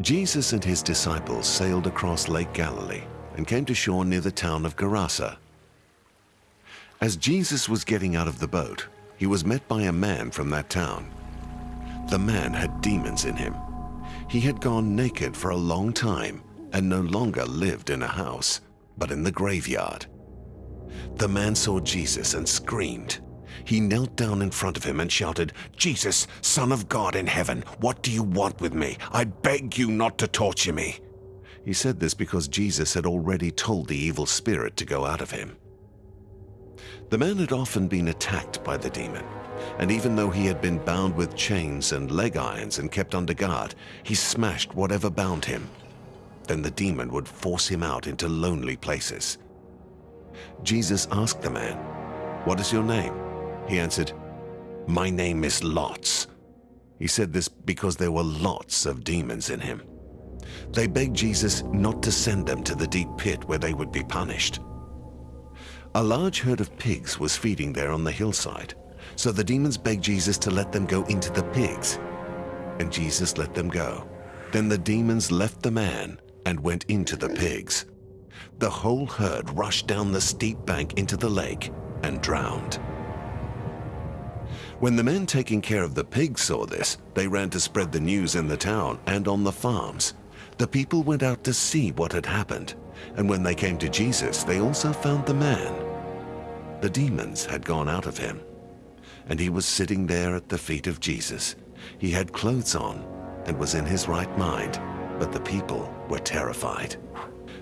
Jesus and his disciples sailed across Lake Galilee and came to shore near the town of Gerasa. As Jesus was getting out of the boat, he was met by a man from that town. The man had demons in him. He had gone naked for a long time and no longer lived in a house, but in the graveyard. The man saw Jesus and screamed. He knelt down in front of him and shouted, Jesus, Son of God in heaven, what do you want with me? I beg you not to torture me. He said this because Jesus had already told the evil spirit to go out of him. The man had often been attacked by the demon, and even though he had been bound with chains and leg irons and kept under guard, he smashed whatever bound him. Then the demon would force him out into lonely places. Jesus asked the man, What is your name? He answered, My name is Lots. He said this because there were lots of demons in him. They begged Jesus not to send them to the deep pit where they would be punished. A large herd of pigs was feeding there on the hillside, so the demons begged Jesus to let them go into the pigs. And Jesus let them go. Then the demons left the man and went into the pigs. The whole herd rushed down the steep bank into the lake and drowned. When the men taking care of the pigs saw this, they ran to spread the news in the town and on the farms. The people went out to see what had happened, and when they came to Jesus, they also found the man. The demons had gone out of him, and he was sitting there at the feet of Jesus. He had clothes on and was in his right mind, but the people were terrified.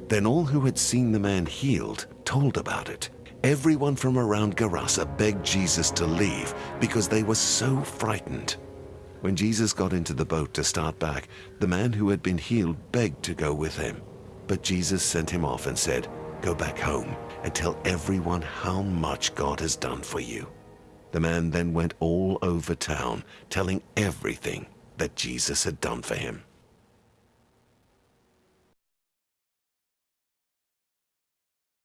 Then all who had seen the man healed told about it Everyone from around Gerasa begged Jesus to leave because they were so frightened. When Jesus got into the boat to start back, the man who had been healed begged to go with him. But Jesus sent him off and said, Go back home and tell everyone how much God has done for you. The man then went all over town, telling everything that Jesus had done for him.